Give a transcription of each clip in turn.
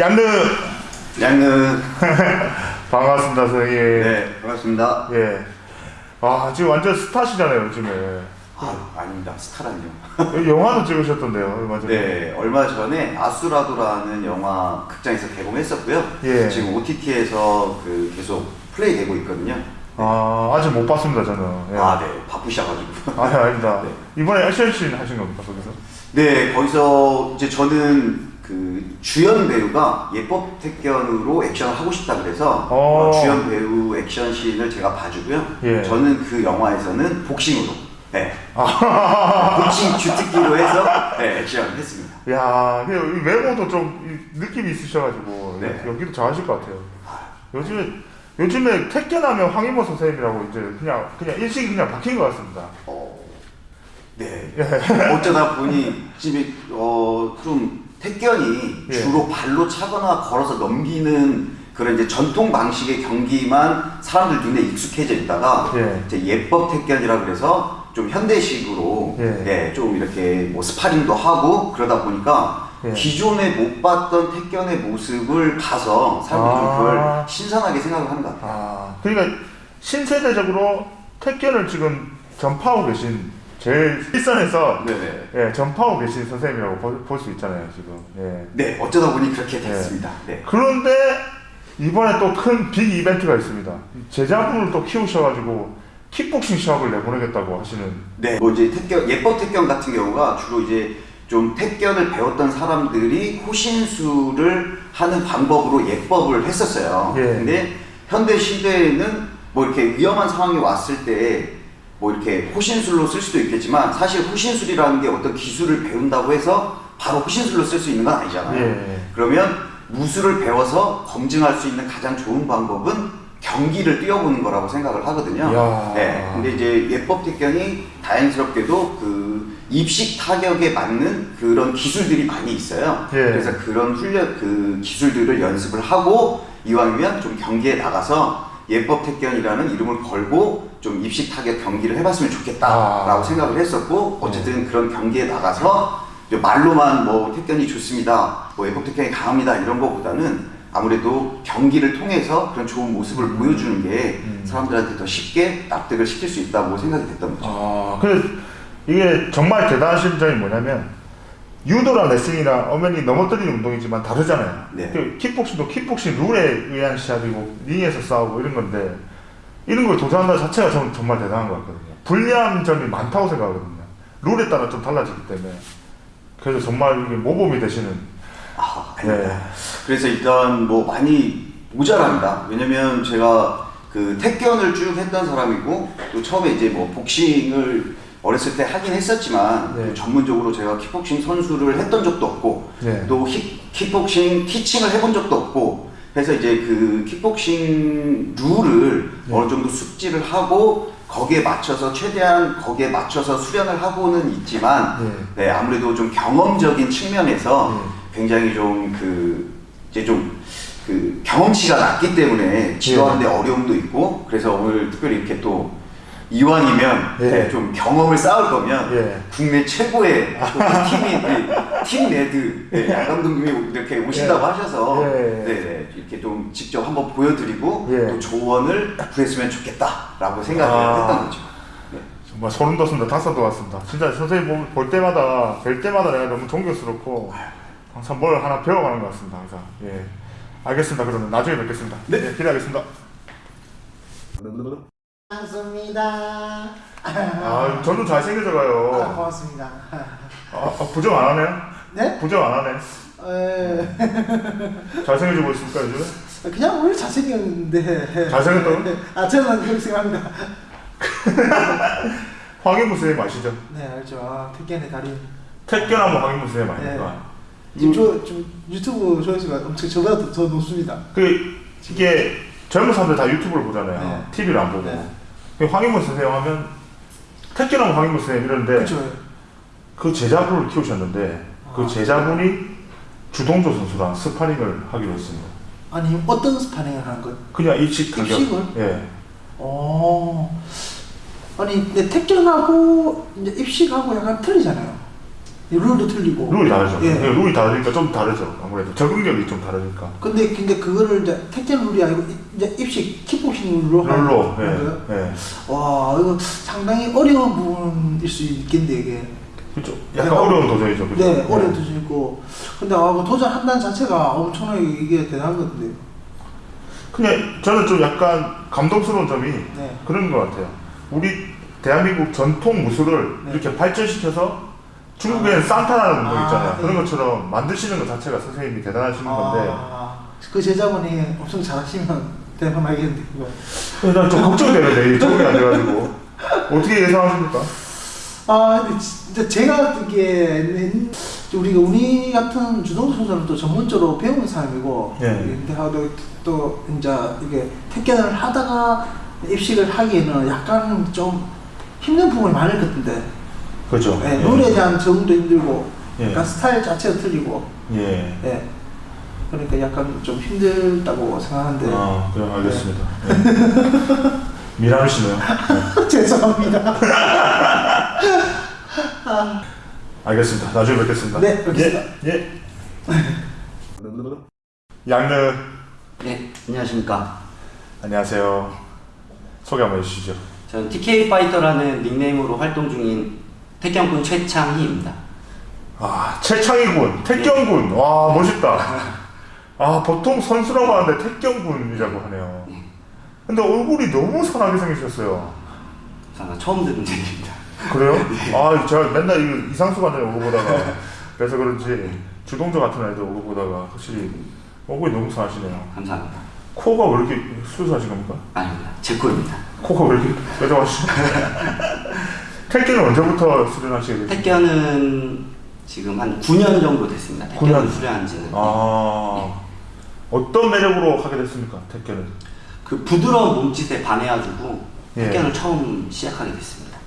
양느 양은 반갑습니다 선생님. 네 반갑습니다. 예. 아 지금 완전 스타시잖아요 요즘에. 아 아닙니다 스타란요. 영화도 찍으셨던데요 얼마 전에. 네 얼마 전에 아수라도라는 영화 극장에서 개봉했었고요. 예. 지금 OTT에서 그 계속 플레이되고 있거든요. 아 아직 못 봤습니다 저는. 예. 아네 바쁘셔가지고. 아니 아닙니다. 네. 이번에 액션씬 하신 겁니까 거기서? 네 거기서 이제 저는 그 주연 배우가 예법 택견으로 액션을 하고 싶다 그래서 어. 어, 주연 배우 액션 씬을 제가 봐주고요. 예. 저는 그 영화에서는 복싱으로, 네, 아. 복싱 주특기로 해서 네, 액션을 했습니다. 야, 그 외모도 좀 이- 느낌이 있으셔가지고 네. 여기도 잘하실 것 같아요. 요즘에 요즘에 택견하면 황인모 선생님이라고 이제 그냥 그냥 일식이 그냥 박힌 것 같습니다. 어, 네. 어쩌다 보니 집에 어, 좀 택견이 예. 주로 발로 차거나 걸어서 넘기는 그런 이제 전통 방식의 경기만 사람들 눈에 익숙해져 있다가 예. 이제 예법 택견이라 그래서 좀 현대식으로 예. 예, 좀 이렇게 뭐 스파링도 하고 그러다 보니까 예. 기존에 못 봤던 택견의 모습을 봐서 사람들이 좀 아. 그걸 신선하게 생각을 하는 것 같아요. 아, 그러니까 신세대적으로 택견을 지금 전파하고 계신 제일 일선에서 네네. 예, 전파하고 계신 선생님이라고 볼 수 있잖아요 지금. 예. 네, 어쩌다 보니 그렇게 됐습니다. 네. 그런데 이번에 또 큰 빅 이벤트가 있습니다. 제자분을 또 키우셔가지고 킥복싱 시합을 내보내겠다고 하시는. 네, 뭐 이제 택견 예법 택견 같은 경우가 주로 이제 좀 택견을 배웠던 사람들이 호신술을 하는 방법으로 예법을 했었어요. 예. 근데 현대 시대에는 뭐 이렇게 위험한 상황이 왔을 때 뭐 이렇게 호신술로 쓸 수도 있겠지만 사실 호신술이라는 게 어떤 기술을 배운다고 해서 바로 호신술로 쓸 수 있는 건 아니잖아요. 예. 그러면 무술을 배워서 검증할 수 있는 가장 좋은 방법은 경기를 뛰어보는 거라고 생각을 하거든요. 이야. 네. 근데 이제 예법 택견이 다행스럽게도 그 입식 타격에 맞는 그런 기술들이 많이 있어요. 예. 그래서 그런 훈련 그 기술들을 연습을 하고 이왕이면 좀 경기에 나가서 예법 택견이라는 이름을 걸고 좀 입식 타격 경기를 해봤으면 좋겠다라고 아. 생각을 했었고 어쨌든 그런 경기에 나가서 말로만 뭐 택견이 좋습니다, 뭐 예법 택견이 강합니다 이런 거보다는 아무래도 경기를 통해서 그런 좋은 모습을 보여주는 게 음. 사람들한테 더 쉽게 납득을 시킬 수 있다고 생각이 됐던 거죠. 아, 근데 이게 정말 대단하신 점이 뭐냐면 유도랑 레슬링이랑 엄연히 넘어뜨리는 운동이지만 다르잖아요. 네. 그 킥복싱도 킥복싱 룰에 의한 시합이고 링에서 싸우고 이런 건데 이런 걸 도전한다 자체가 저는 정말 대단한 것 같거든요. 불리한 점이 많다고 생각하거든요. 룰에 따라 좀 달라지기 때문에 그래서 정말 이게 모범이 되시는 아, 아닙니다. 네. 그래서 일단 뭐 많이 모자랍니다. 왜냐면 제가 그 택견을 쭉 했던 사람이고 또 처음에 이제 뭐 복싱을 어렸을 때 하긴 했었지만 네. 또 전문적으로 제가 킥복싱 선수를 했던 적도 없고 네. 또 킥, 킥복싱 티칭을 해본 적도 없고 그래서 이제 그 킥복싱 룰을 네. 어느 정도 숙지를 하고 거기에 맞춰서 최대한 거기에 맞춰서 수련을 하고는 있지만 네. 네, 아무래도 좀 경험적인 측면에서 네. 굉장히 좀 그 이제 좀 그 경험치가 낮기 때문에 지도하는데 네. 어려움도 있고 그래서 오늘 특별히 이렇게 또 이왕이면 예. 네, 좀 경험을 쌓을 거면 예. 국내 최고의 또 팀인 이팀 레드 네, 양 감독님이 이렇게 오신다고 예. 하셔서 예. 네, 네, 이렇게 좀 직접 한번 보여드리고 예. 또 조언을 구했으면 좋겠다라고 생각을 아. 했던 거죠. 네. 정말 소름 돋습니다. 닭살 돋았습니다. 진짜 선생님 볼- 볼 때마다 뵐 때마다 내가 너무 존경스럽고 항상 뭘 하나 배워가는 것 같습니다. 항상 예 알겠습니다. 그러면 나중에 뵙겠습니다. 네. 예, 기대하겠습니다. 반갑습니다. 아 저도 잘생겨져 아, 가요. 고맙습니다. 아, 아, 부정 안 하네요? 네? 부정 안 하네. 에, 잘생겨져 보였습니까 요즘? 그냥 원래 잘생겼는데. 잘생겼다고? 아, 저는 그렇게 생각합니다. 황인무 선생님 아시죠? 네, 알죠. 아, 택견의 달인. 택견하면 황인무 선생님 네. 아닙니까? 지금 저, 좀 유튜브 조회수가 엄청 저보다 더, 더 높습니다. 그 이게 젊은 사람들 다 유튜브를 보잖아요. 네. TV를 안 보고. 네. 그 황인문 선생님 하면 택견하면 황인문 선생님 이러는데 그렇죠. 그 제자분을 키우셨는데 그 아. 제자분이 주동조 선수랑 스파링을 하기로 했습니다. 아니 어떤 스파링을 하는 거? 그냥 입식 타격. 입식을? 예. 어. 아니 택견하고 이제 입식하고 약간 틀리잖아요. 이 룰도 틀리고. 룰이 다르죠. 예. 예, 룰이 다르니까 좀 다르죠. 아무래도 적응력이 좀 다르니까. 근데 근데 그거를 이제 택견 룰이 아니고 이- 이제 입식 킥복싱 룰로 하는 룰로. 거예요? 예. 예. 와 이거 상당히 어려운 부분일 수 있겠는데 이게. 그렇죠. 약간 네, 어려운 도전이죠. 그죠? 네, 예. 어려운 도전 있고. 근데 아, 그 도전한다는 자체가 엄청나게 이게 대단한 건데. 그냥 저는 좀 약간 감동스러운 점이 네. 그런 것 같아요. 우리 대한민국 전통 무술을 네. 이렇게 발전시켜서 중국에는 산타라는 운동 아, 있잖아요. 네. 그런 것처럼 만드시는 것 자체가 선생님이 대단하신 건데 아, 그 제자분이 엄청 잘하시면 대박나겠는데 그거. 난좀 걱정되는데 이 적응이 안 돼가지고 어떻게 예상하십니까? 아 근데 진짜 제가 듣기에 우리가 우리 같은 주동수 선수는 또 전문적으로 배우는 사람이고 예. 근데 하도 또 이제 이게 택견을 하다가 입식을 하기에는 약간 좀 힘든 부분이 많을 것 같은데 그렇죠. 예, 룰에 대한 적응도 힘들고 예. 약간 스타일 자체가 틀리고 예. 예. 그러니까 약간 좀 힘들다고 생각하는데 아, 그럼 알겠습니다. 네. 미남이시네요. 네. 죄송합니다. 알겠습니다. 나중에 뵙겠습니다. 네, 뵙겠습니다. 예. 예. 양느 네, 안녕하십니까. 안녕하세요. 소개 한번 해주시죠. 저는 TK 파이터라는 닉네임으로 활동 중인 태경군 최창희입니다. 아, 최창희군, 태경군. 와, 멋있다. 아, 보통 선수라고 하는데 태경군이라고 하네요. 근데 얼굴이 너무 선하게 생기셨어요. 저는 처음 듣는 얘기입니다. 그래요? 아, 제가 맨날 이 이상수 관장님 오고 보다가 그래서 그런지 주동조 같은 애들 오고 보다가 확실히 얼굴이 너무 선하시네요. 감사합니다. 코가 왜 이렇게 수술하신 겁니까? 아닙니다. 제 꼴입니다. 코가 왜 이렇게 뾰족하시죠? 태경은 언제부터 수련하시게 되셨어요? 태견은 지금 한 9년 정도 됐습니다. 9년? 태견을 수료한 지는. 아, 어떤 매력으로 하게 됐습니까? 태경은? 그 부드러운 몸짓에 반해가지고 예. 태견을 처음 시작하게 됐습니다.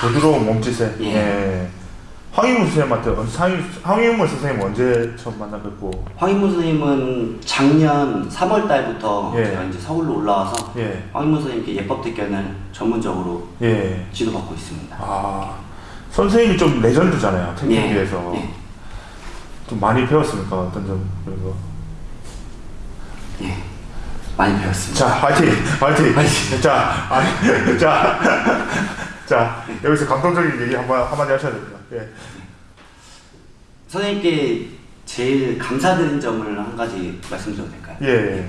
부드러운 몸짓에. 예. 예. 황희문 선생님한테 황희문 선생님 언제 처음 만나 뵙고? 황인문 선생님은 작년 3월 달부터 예. 제가 이제 서울로 올라와서 예. 황인문 선생님께 예법 태견을 전문적으로 예. 지도받고 있습니다. 아 선생님이 좀 레전드잖아요. 태권도에서 예. 좀 많이 배웠습니까? 어떤 점 그런 거. 예. 많이 배웠습니다. 자, 화이팅, 화이팅. 화이팅. 자, 아니, 자, 자 여기서 감동적인 얘기 한번 한마디 하셔야 됩니다. 예. 선생님께 제일 감사드린 점을 한 가지 말씀드려도 될까요? 예.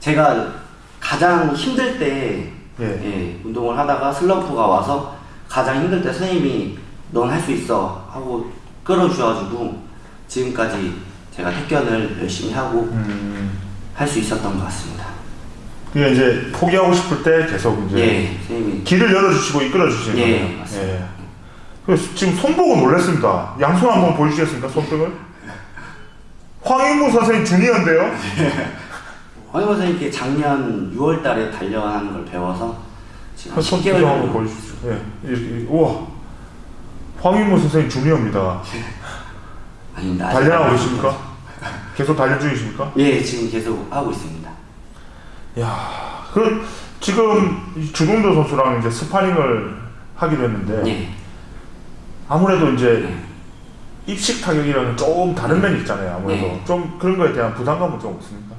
제가 가장 힘들 때 예. 예, 운동을 하다가 슬럼프가 와서 가장 힘들 때 선생님이 넌 할 수 있어 하고 끌어주셔가지고 지금까지 제가 택견을 열심히 하고 음. 할 수 있었던 것 같습니다. 그게 이제 포기하고 싶을 때 계속 이제 예, 선생님이 길을 열어주시고 이끌어주시는 예, 거예요. 맞습니다. 그래서 지금 손보고 놀랐습니다. 양손 한번 보여주시겠습니까? 손등을? 황인무 선생님 주니어인데요? 황희모 선생님께 작년 6월 달에 단련하는 걸 배워서 지금 한손 10개월 표정 한번 정도 보여주십시오. 예, 이렇게, 이렇게. 우와. 황인무 선생님 주니어입니다. 아닙니다. 아직 단련하고 안 계십니까? 계속 단련 중이십니까? 예, 지금 계속 하고 있습니다. 야, 그 지금 이 주동조 선수랑 이제 스파링을 하기로 했는데 예, 아무래도 이제 예. 입식 타격이랑은 조금 다른 면이 있잖아요. 아무래도 네. 좀 그런 거에 대한 부담감은 좀 없습니까?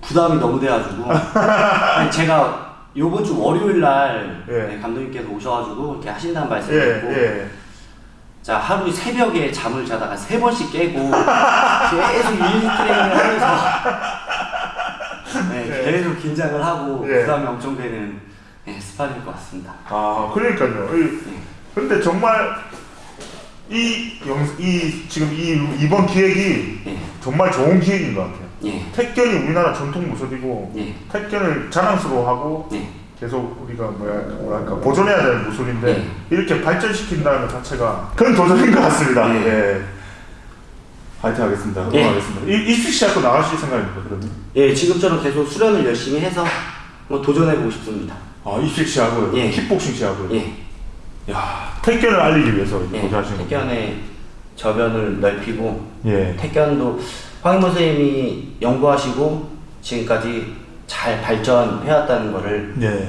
부담이 너무 돼가지고 아니, 제가 요번 주 월요일 날 예. 네, 감독님께서 오셔가지고 이렇게 하신다는 예, 말씀을 듣고 예. 자 하루 새벽에 잠을 자다가 세 번씩 깨고 계속 유닛 트레이닝을 하면서 네, 예. 계속 긴장을 하고 예. 부담이 엄청 되는 네, 스파링일 것 같습니다. 아, 그러니까요. 이- 예. 근데 정말 이 영, 이 지금 이 이번 기획이 예, 정말 좋은 기획인 것 같아요. 예, 택견이 우리나라 전통 무술이고 예, 택견을 자랑스러워하고 예. 계속 우리가 뭐야 뭐랄까 보존해야 되는 무술인데 네. 이렇게 발전시킨다는 것 자체가 큰 도전인 것 같습니다. 네. 예. 파이팅 하겠습니다. 예. 응원하겠습니다. 이 입식 시합도 나가실 생각입니까 그러면? 예, 지금처럼 계속 수련을 열심히 해서 뭐 도전해보고 싶습니다. 아 입식 시합을 예. 킥복싱 시합을. 예, 야 태권을 알리기 위해서 예, 도전하시는 거예요. 태견의 저변을 넓히고 예. 태견도 황인모 선생님이 연구하시고 지금까지 잘 발전해왔다는 거를 예.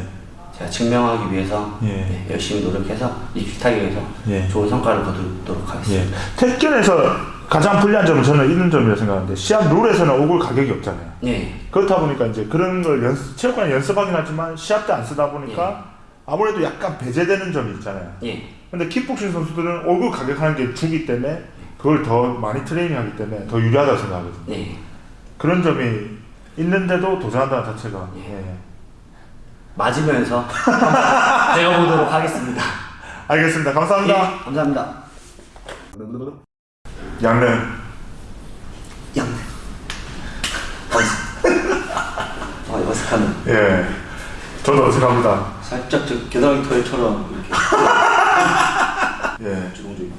제가 증명하기 위해서 예. 네, 열심히 노력해서 입식하기 위해서 예. 좋은 성과를 거두도록 예. 하겠습니다. 태권에서 가장 불리한 점은 저는 이런 점이라 생각하는데 시합 룰에서는 오글 가격이 없잖아요. 예, 그렇다 보니까 이제 그런 걸 연습, 체육관에 연습하긴 하지만 시합 때 안 쓰다 보니까 아무래도 약간 배제되는 점이 있잖아요. 예, 근데 킥복싱 선수들은 얼굴 가격 하는 게 주기 때문에 그걸 더 많이 트레이닝하기 때문에 더 유리하다고 생각하거든요. 예. 그런 점이 있는데도 도전한다는 자체가 예. 예. 맞으면서 배워보도록 하겠습니다. 알겠습니다. 감사합니다. 예, 감사합니다. 양면 양. 어, 어색하네. 예. 저도 어색합니다. 살짝 저 겨드랑이 털처럼 이렇게 예. 주렁주렁.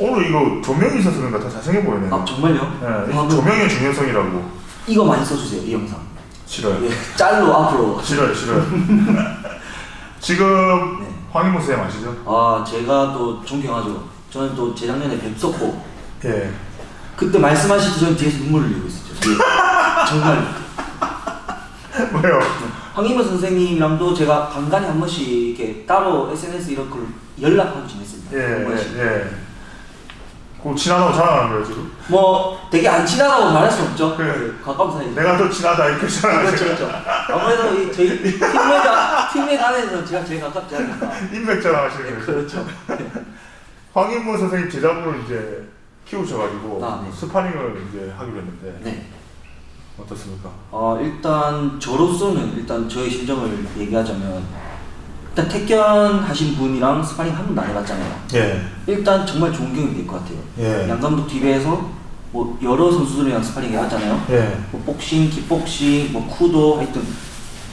오늘 이거 조명이 있어서 그런가 더 잘생겨 보이네요. 아 정말요? 예. 아, 그- 조명의 중요성이라고 이거 많이 써주세요 이 영상. 싫어요. 예, 짤로 앞으로. 싫어요, 싫어요. 지금 네. 황인모 쌤 아시죠? 아 제가 또 존경하죠. 저는 또 재작년에 뵙었고 예. 그때 말씀하실 때 저는 뒤에서 눈물을 흘리고 있었죠. 예. 정말. 왜요? 황인모 선생님이랑도 제가 간간히 한 번씩 이렇게 따로 SNS 이런 걸 연락하고 지냈습니다. 예. 예, 예. 그 친하다고 자랑하는 거예요 지금? 뭐 되게 안 친하다고 말할 수 없죠. 그래. 그 가까운 사이. 내가 더 친하다 이렇게 자랑하는 그렇죠, 그렇죠. 아무래도 이 저희 팀메이트 팀메이트 안에서는 제가 제일 가깝지 않을까. 인맥 자랑하시는 거예요. 그렇죠. 황인모 선생님 제자분을 이제 키우셔가지고 아, 네. 스파링을 이제 하기로 했는데 네. 어떻습니까? 어 일단 저로서는 일단 저의 심정을 얘기하자면 일단 택견 하신 분이랑 스파링 한 번도 안 해봤잖아요. 예, 일단 정말 좋은 경험이 될 것 같아요. 예. 양 감독 TV에서 뭐 여러 선수들이랑 스파링 해봤잖아요. 예, 뭐 복싱, 킥복싱, 뭐 쿠도 하여튼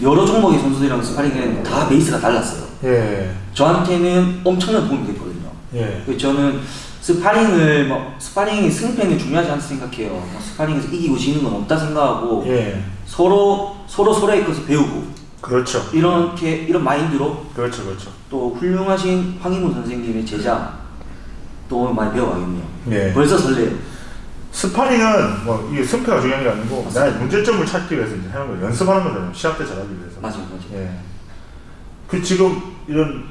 여러 종목의 선수들이랑 스파링은 다 베이스가 달랐어요. 예, 저한테는 엄청난 도움이 됐거든요. 예, 그래서 저는 스파링을 뭐 스파링이 승패는 중요하지 않다 생각해요. 뭐 스파링에서 이기고 지는 건 없다 생각하고 예. 서로 서로 서로에 있어서 배우고 그렇죠. 이렇게 이런 마인드로 그렇죠, 그렇죠. 또 훌륭하신 황희문 선생님의 제자 또 많이 배워가겠네요. 예. 벌써 설레요. 스파링은 뭐 이게 승패가 중요한 게 아니고 나의 문제점을 찾기 위해서 이제 하는 거예요. 연습하는 거잖아요. 시합 때 잘하기 위해서. 맞아요, 맞아요. 예. 그 지금 이런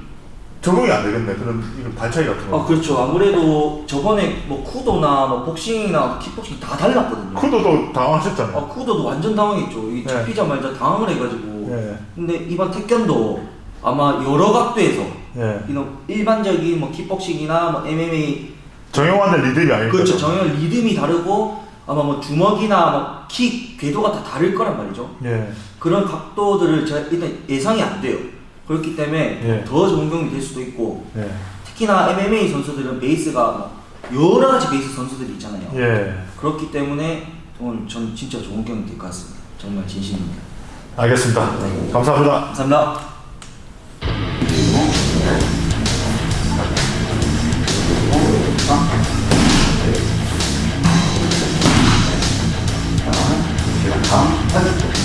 적응이 안 되겠네. 그런 이런 발차기 같은 거. 아 그렇죠. 아무래도 저번에 뭐 쿠도나 뭐 복싱이나 킥복싱 다 달랐거든요. 쿠도도 당황하셨잖아요. 아 쿠도도 완전 당황했죠. 이 네. 잡히자마자 당황을 해가지고. 예, 근데 이번 택견도 아마 여러 각도에서 예. 이런 일반적인 뭐 킥복싱이나 뭐 MMA 정형화된 리듬이 아닐까. 그렇죠. 정형 리듬이 다르고 아마 뭐 주먹이나 뭐 킥 궤도가 다 다를 거란 말이죠. 예, 그런 각도들을 제가 일단 예상이 안 돼요. 그렇기 때문에 예. 더 좋은 경험이 될 수도 있고 예, 특히나 MMA 선수들은 베이스가 뭐 여러 가지 베이스 선수들이 있잖아요. 예. 그렇기 때문에 오늘 전 진짜 좋은 경험이 될 것 같습니다. 정말 진심입니다. 알겠습니다. 감사합니다. 감사합니다. 제가 다음